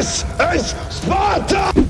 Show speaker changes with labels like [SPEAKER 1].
[SPEAKER 1] This is Sparta!